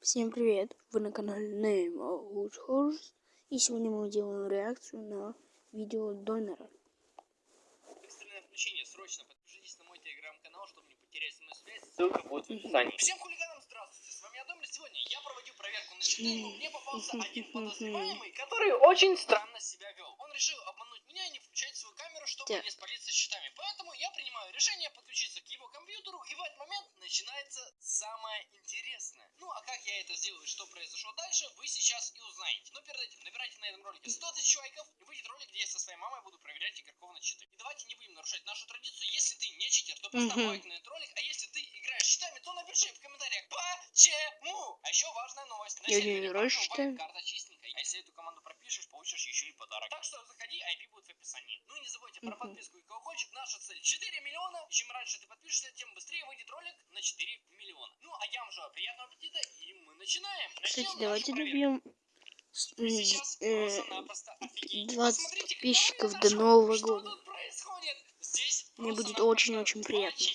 Всем привет! Вы на канале Name of Horse и сегодня мы делаем реакцию на видео Донора. Экстренное включение, срочно подпишитесь на мой телеграм-канал, чтобы не потерять со мной связь. Ссылка будет в описании. Всем хулиганам здравствуйте, с вами Адомир. Сегодня я проводил проверку на но мне попался один подозреваемый, который очень странно себя вел. Он решил обмануть меня и не включать свою камеру, чтобы не спалиться щитами. Поэтому я принимаю решение подключиться к в этот момент начинается самое интересное. Ну, а как я это сделаю, и что произошло дальше, вы сейчас и узнаете. Но перед этим набирайте на этом ролике 100 тысяч лайков, и выйдет ролик, где я со своей мамой буду проверять игроков на читы. И давайте не будем нарушать нашу традицию. Если ты не читер, то поставь лайк на этот ролик, а если ты играешь щитами, то напиши в комментариях почему. А еще важная новость. На Я не сервере карта чистенькая. А если эту команду пропишешь, получишь еще и подарок. Так что заходи, IP будет в описании. Ну и не забудьте про подписку и колокольчик. Наша цель 4 миллиона. Чем раньше ты подпишешься, тем быстрее выйдет ролик на 4 миллиона. Ну а я вам желаю приятного аппетита и мы начинаем. Кстати, Начнем давайте добьем с- Вы сейчас э, просто-напросто офигеете. 20 Посмотрите, подписчиков до. Нового года. Мне будет очень-очень приятно.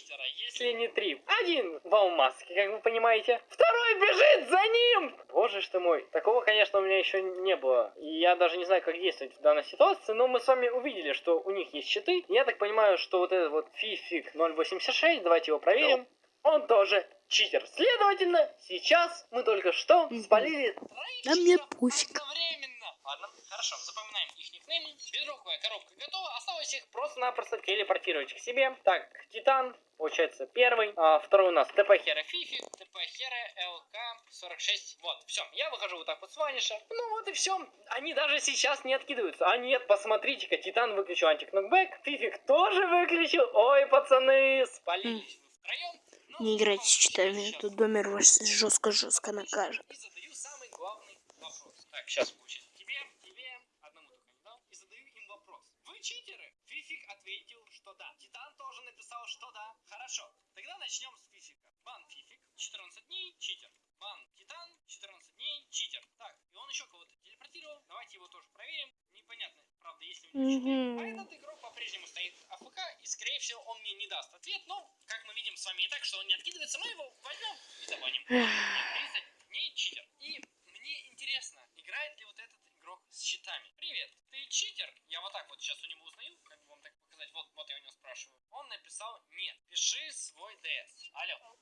Если не три. Один в алмазке, как вы понимаете. Второй бежит за ним. Боже ж ты мой. Такого, конечно, у меня еще не было. И я даже не знаю, как действовать в данной ситуации. Но мы с вами увидели, что у них есть щиты. Я так понимаю, что вот этот вот фифик 086, давайте его проверим. Он тоже читер. Следовательно, сейчас мы только что спалили Да мне пофиг. одновременно. Ладно, хорошо, запоминаем их никнеймы. Бедроковая коробка готова. Осталось их просто-напросто телепортировать к себе. Так, Титан, получается, первый. А, второй у нас ТП Хера Фифи, ТП Хера ЛК 46. Вот, все. Я выхожу вот так вот с ваниша. Ну вот и все. Они даже сейчас не откидываются. А нет, посмотрите-ка, Титан выключил антикнокбэк. Фифик тоже выключил. Ой, пацаны, спалились вы втроем. Но Не играйте с сейчас читами, то Домер вас жестко-жестко накажет. и задаю самый главный вопрос. Так, сейчас получится. Тебе, тебе, одному только не дал. И задаю им вопрос. Вы читеры? Фифик ответил, что да. Титан тоже написал, что да. Хорошо. Тогда начнем с Фифика. Бан Фифик, 14 дней, читер. Бан Титан, 14 дней, читер. Так, и он еще кого-то телепортировал. Давайте его тоже проверим. Непонятно, правда, если у него. Мгм. А этот игрок по-прежнему стоит АФК, и, скорее всего, он мне не даст ответ. Но, как мы видим с вами и так, что он не откидывается, мы его возьмем и забаним. 30 дней читер. И мне интересно, играет ли вот этот игрок с щитами. Привет, ты читер? Я вот так вот сейчас у него узнаю, как бы вам так показать. Вот, вот я у него спрашиваю. Он написал нет. Пиши свой ДС. Алло,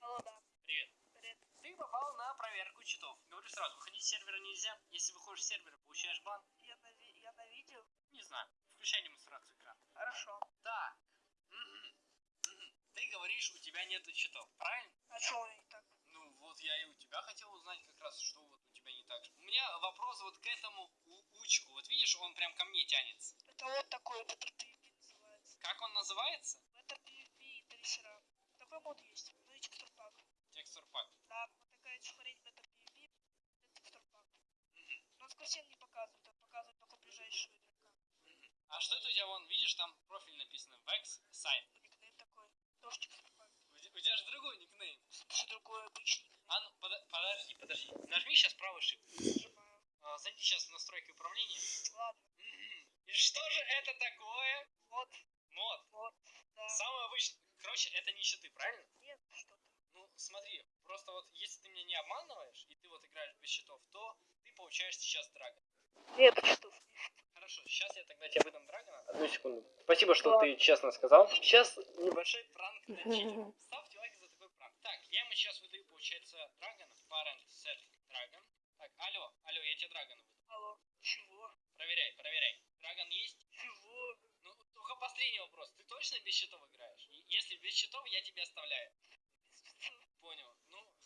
Алло, да. привет. Привет. Ты попал на проверку читов. Говорю с сервера нельзя. Если выходишь с сервера, получаешь бан. Я на, я на видео? Не знаю. Включай демонстрацию экрана. Хорошо. Так. Ты говоришь, у тебя нету читов, правильно? А что не так? Ну вот я и у тебя хотел узнать как раз, что вот у тебя не так. У меня вопрос вот к этому у- учку. Вот видишь, он прям ко мне тянется. Это вот такой, это PvP называется. Как он называется? Это PvP и. Такой мод есть. Ну и текстур пак. Текстур пак. Да, вот такая смотреть это PvP, это текстур пак. Мгм, Но он совсем не показывает, он показывает только ближайшего игрока. А что это у тебя вон, видишь, там профиль написано Vex Sign. Никнейм такой. Тоже текстур пак. У, те- у тебя же другой никнейм. Все другое обычный никнейм. А ну, пода- подожди, подожди. Нажми сейчас правый shift. Нажимаю. А, зайди сейчас в настройки управления. Ладно. Мгм. И что же это такое? Вот, Мод. вот, да. Самый обычный. Короче, это не щиты, правильно? Нет, что-то. Ну, смотри, просто вот если ты меня не обманываешь, и ты вот играешь без щитов, то ты получаешь сейчас драгон. Нет, что Хорошо, сейчас я тогда тебе выдам драгона. Одну секунду. Спасибо, что ты честно сказал. Сейчас небольшой пранк на читера. Мгм. Ставьте лайк за такой пранк. Так, я ему сейчас выдаю, получается, драгона. Parent set dragon. Так, алло, алло, я тебе драгона выдам. Алло. Чего? Проверяй, проверяй. Драгон есть? Чего? Ну, только последний вопрос. Ты точно без щитов играешь? Если без щитов, я тебе оставляю. Понял.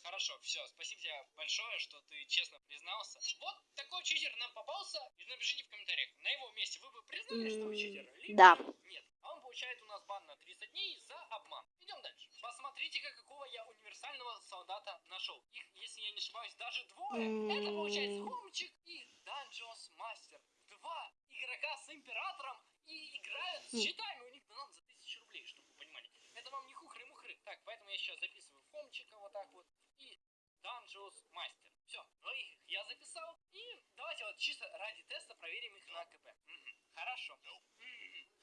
Хорошо, все. Спасибо тебе большое, что ты честно признался. Вот такой читер нам попался. И напишите в комментариях, на его месте вы бы признали, что вы читер? Либо да. Нет. А он получает у нас бан на 30 дней за обман. Идем дальше. Посмотрите-ка, какого я универсального солдата нашел. Их, если я не ошибаюсь, даже двое. Это получается. Хомчик и Данжос Мастер. Два игрока с императором и играют с щитами. У них донат за 1000 рублей, чтобы вы понимали. Это вам не хухры-мухры. Так, поэтому я сейчас записываю Хомчика вот так вот. Данжос Мастер. Все, двоих я записал. И давайте вот чисто ради теста проверим их на КП. Хорошо.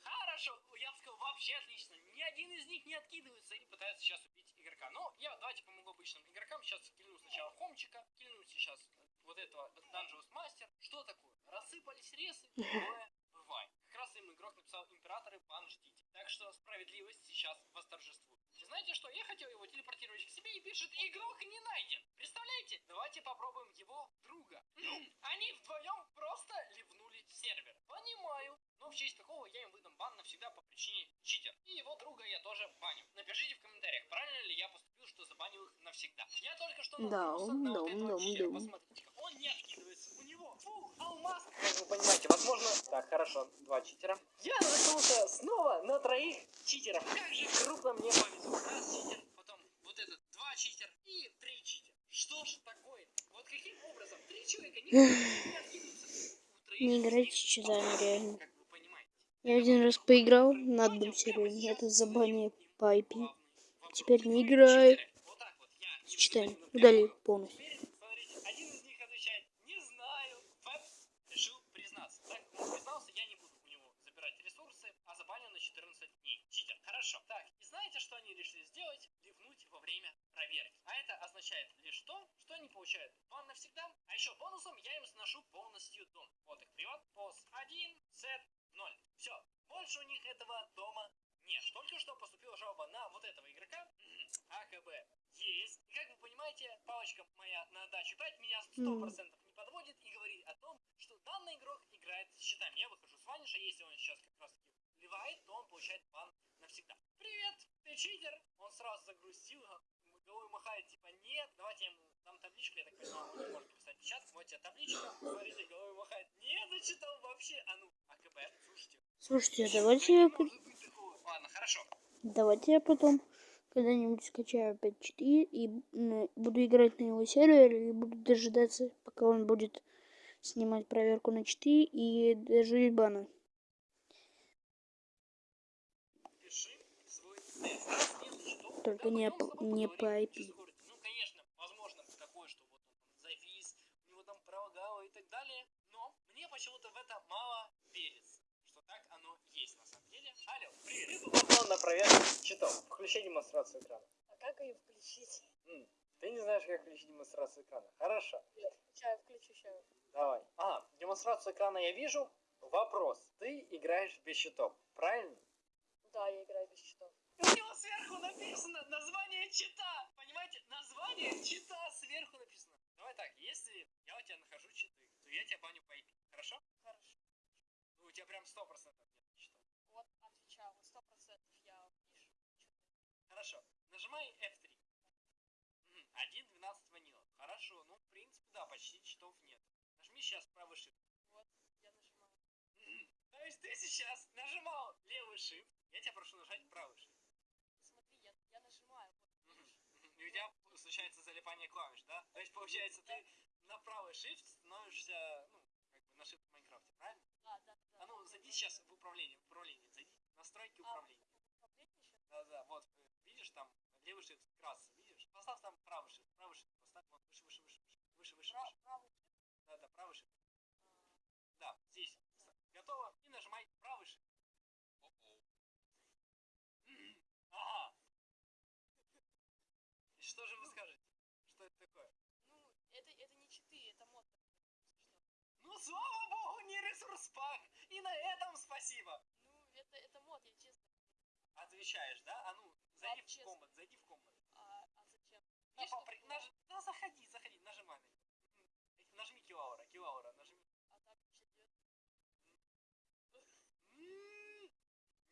Хорошо, я бы сказал, вообще отлично. Ни один из них не откидывается и пытается сейчас убить игрока. Но я давайте помогу обычным игрокам. Сейчас кину сначала Хомчика. кильнуть сейчас вот этого Dangerous Master. Что такое? Рассыпались ресы, бывает. Как раз им игрок написал императоры, бан ждите. Так что справедливость сейчас восторжествует. Знаете что? Я хотел его телепортировать к себе и пишет, игрок не найден. Представляете? Давайте попробуем его друга. Они вдвоем просто ливнули сервер. Понимаю. Но в честь такого я им выдам бан навсегда по причине читер. И его друга я тоже баню. Напишите в комментариях, правильно ли я поступил, что забанил их навсегда. Я только что наткнулся на вот да, этого читера. да. Посмотрите, он не откидывается. У него фу, алмаз. Как вы понимаете, возможно... Так, хорошо, два читера. Я наткнулся снова на троих читеров. Как же крупно мне повезло. Раз читер, потом вот этот два читера и три читера. Что ж такое? Вот каким образом три человека не не играйте них с читами, алмаз, реально. Как вы понимаете. Я один раз поиграл на одном сервере, это забанили по IP. Теперь не играю с читами. Удалил полностью. Теперь, смотрите, один из них отвечает, не знаю. Фэб решил признаться. Так, он признался, я не буду у него забирать ресурсы, а забаню на 14 дней. Читер, хорошо. Так, и знаете, что они решили сделать? Ливнуть во время проверки. А это означает лишь то, что они получают бан навсегда. А еще бонусом я им сношу полностью дом. Вот их привод, пос 1, сет 0. Все, больше у них этого дома нет. Только что поступила жалоба на вот этого игрока. АКБ есть. И как вы понимаете, палочка моя на даче 5 меня 100% не подводит и говорит о том, что данный игрок играет с щитами. Я выхожу с ваниша, если он сейчас как раз таки ливает, то он получает бан навсегда. Привет, ты читер? Он сразу загрустил, га- головой махает, типа, нет, давайте я ему дам табличку, я так понимаю, он не может написать чат, вот тебе табличка, смотрите, головой махает, не зачитал вообще, а ну, АКБ, слушайте. Слушайте, Да давайте не я. Ладно, хорошо. давайте я потом когда-нибудь скачаю опять читы и м, буду играть на его сервере и буду дожидаться, пока он будет снимать проверку на читы и дожить бана. Пиши свой тест. Раз нет читов, Только не не по IP. Ну, конечно, возможно такое, что вот он завис, у него там пролагало и так далее. Но мне почему-то в это мало верится, что так оно есть на самом деле. Алло, привет. Ты на проверку читов. Включи демонстрацию экрана. А как ее включить? М, Ты не знаешь, как включить демонстрацию экрана. Хорошо. Сейчас включу, сейчас. Давай. А, демонстрацию экрана я вижу. Вопрос. Ты играешь без щитов, правильно? Да, я играю без счетов. Сверху написано название чита. Понимаете? Название чита сверху написано. Давай так, если я у тебя нахожу читы, то я тебя баню по IP. Хорошо? Хорошо. Ну, у тебя прям 100% нет читов. Вот отвечал, сто процентов я пишу. Хорошо. Нажимай F3. Мгм, 1.12 ванила. Хорошо. Ну, в принципе, да, почти читов нет. Нажми сейчас правый shift. Вот, я нажимаю. То есть ты сейчас нажимал левый shift. Я тебя прошу нажать правый shift. Смотри, я, я нажимаю. Вот, Мгм. видишь? Мгм. И у тебя случается залипание клавиш, да? То есть, получается, ты на правый shift становишься, ну, как бы на shift в Майнкрафте, правильно? Да, да, да. А ну, зайди сейчас в управление, в управление, зайди. Настройки А, управления. управление? Да, да, вот, видишь там, левый shift красный, видишь? Поставь там правый shift, правый shift, поставь, вот, выше, выше, выше, выше, выше, выше, Пра- выше. правый shift? Да, да, правый shift. А, Да, здесь. Готово. И нажимай правый shift. Мгм. Ага. И что же вы скажете? Что это такое? Ну, это, это не читы, это мод. Ну, слава богу, не ресурс пак. И на этом спасибо. Ну, это, это мод, я честно. Отвечаешь, да? А ну, зайди Да, в честно. комнат, зайди в комнат. А, а зачем? Да, Есть по- что-то при- было? наж- да, заходи, заходи, нажимай на него. Нажми килаура, килаура, нажми. А так вообще. М,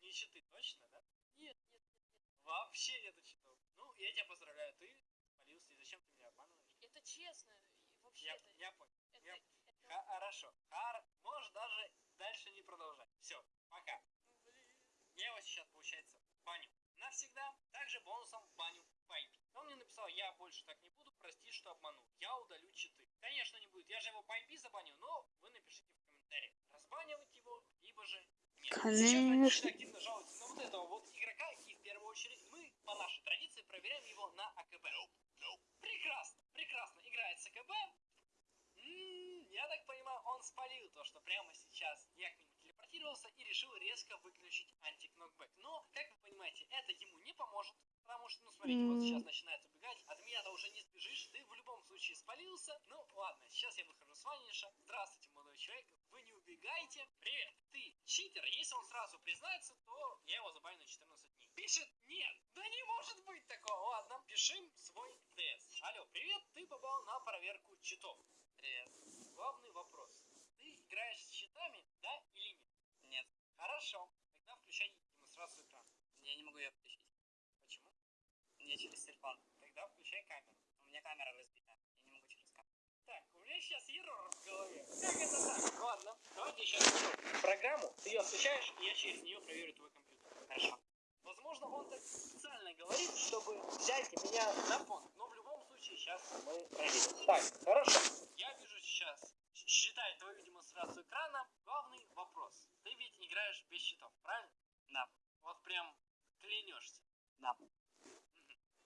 Не читы, точно, да? Нет, нет, нет, нет. Вообще нету читов. Я тебя поздравляю, ты спалился, и зачем ты меня обманываешь? Это честно. Вообще, Я, это, я понял. это, я- это- Хорошо. Хар, можешь даже дальше не продолжать. Все, пока. блин. Я его сейчас, получается, баню навсегда. Также бонусом баню IP. Он мне написал, я больше так не буду, прости, что обманул. Я удалю читы. Конечно, не будет. Я же его IP забаню, но вы напишите в комментариях, разбанивать его, либо же нет. Конечно. очень активно жалуются на вот этого вот игрока, и в первую очередь мы, по нашей традиции, проверяем его на АКБ. Прекрасно, прекрасно М, Я так понимаю, он спалил то, что прямо сейчас я к нему телепортировался и решил резко выключить антикнокбэк. Но, как вы понимаете, это ему не поможет, потому что, ну, смотрите, вот сейчас начинает убегать, от меня-то уже не сбежишь, ты в любом случае спалил пообщаться. Ну, ладно, сейчас я выхожу с фаниша. Здравствуйте, молодой человек. Вы не убегайте. Привет, ты читер. Если он сразу признается, то я его забаню на 14 дней. Пишет, нет, да не может быть такого. Ладно, пишем свой ДС. Алло, привет, ты попал на проверку читов. Привет. Главный вопрос. Ты играешь с читами, да или нет? Нет. Хорошо. Тогда включай демонстрацию экрана. Я не могу ее включить. Почему? Я через телефон. Тогда включай камеру. У меня камера разбита. Я не могу через камеру. Так, у меня сейчас ерор в голове. Как это так? Ладно, давайте сейчас программу. Ты ее включаешь, и я через нее проверю твой компьютер. Хорошо. Возможно, он так специально говорит, чтобы взять меня на фон. Но в любом случае сейчас мы проверим. Так, хорошо. Я вижу сейчас, считай твою демонстрацию экрана. Главный вопрос. Ты ведь играешь без счетов, правильно? Да. Вот прям клянешься. Да.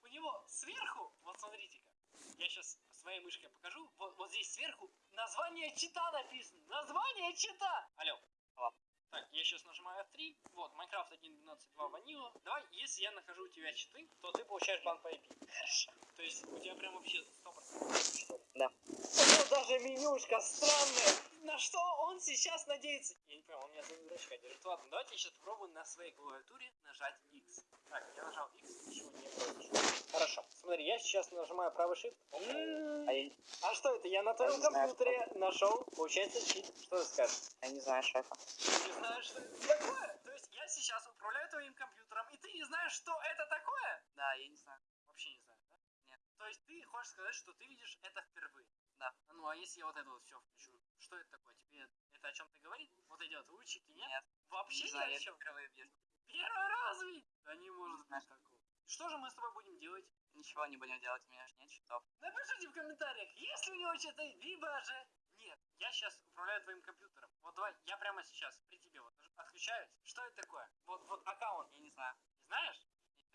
У него сверху, вот смотрите-ка, я сейчас своей мышкой покажу, вот, вот здесь сверху название чита написано. Название чита! Алло. Алло. Так, я сейчас нажимаю F3. Вот, Minecraft 1.12.2 ванила. Давай, если я нахожу у тебя читы, то ты получаешь бан по IP. Хорошо. То есть у тебя прям вообще 100% читов. Да. Ну, даже менюшка странная. На что он сейчас надеется? Я не понял, он меня за дурачка держит. Ладно, давайте сейчас попробуем на своей клавиатуре нажать X. Так, я нажал X, ничего не произошло. Хорошо. Смотри, я сейчас нажимаю правый shift. А я, А что это? Я на твоем не знаю, компьютере нашел, получается, чит. Что ты скажешь? я не знаю шефа. Ты не знаешь, что это такое? То есть я сейчас управляю твоим компьютером, и ты не знаешь, что это такое? Да, я не знаю. Вообще не знаю, да? Нет. То есть ты хочешь сказать, что ты видишь это впервые? Да. Ну а если я вот это вот все включу, что это такое? Тебе это о чем-то говорит? Вот эти вот лучики, нет? Нет. Вообще Не ни знаю, о я чем. вижу. Первый раз ведь? Да не может быть такого. Что же мы с тобой будем делать? Ничего не будем делать, у меня же нет счетов. Напишите в комментариях, есть ли у него что-то, либо же нет. Я сейчас управляю твоим компьютером. Вот давай, я прямо сейчас при тебе вот отключаюсь. Что это такое? Вот, вот аккаунт. Я не знаю. Не знаешь?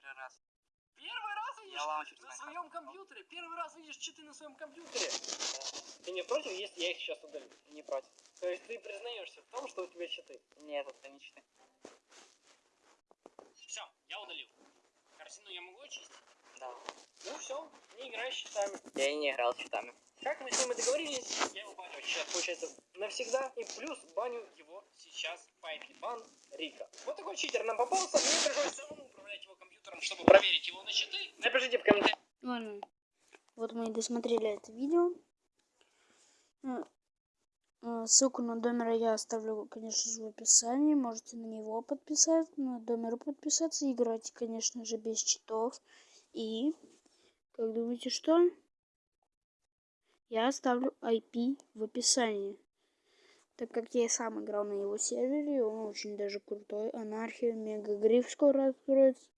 Первый раз. Первый раз видишь Я на своем компьютере. Первый раз видишь читы на своем компьютере. Ты не против, если я их сейчас удалю? Не против. То есть ты признаешься в том, что у тебя читы? Нет, это не читы. Все, я удалил. Картину я могу очистить? Да. Ну все, не играй с читами. Я и не играл с счетами. Как мы с ним и договорились, я его баню сейчас, получается, навсегда. И плюс баню его сейчас по бан Рика. Вот такой читер нам попался. Мне пришлось самому управлять его компьютером, чтобы проверить его на читы. Напишите в комментариях. Ладно. Вот мы и досмотрели это видео. Э, Ссылку на домера я оставлю, конечно же, в описании. Можете на него подписаться, на домеру подписаться. Играть, конечно же, без читов. И, как думаете, что? Я оставлю IP в описании. Так как я сам играл на его сервере, он очень даже крутой. Анархия, Мега Гриф скоро откроется.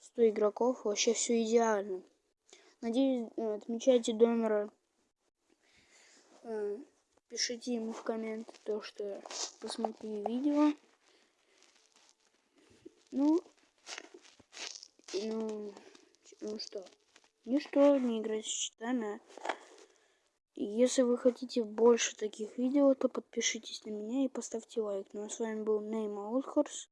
100 игроков, вообще все идеально. Надеюсь, э, отмечайте Домера. Пишите ему в комменты то, что посмотрели видео. Ну, ну, ну что, ничто, не играть с счетами. И Если вы хотите больше таких видео, то подпишитесь на меня и поставьте лайк. Ну а с вами был Нейм Аутхорс.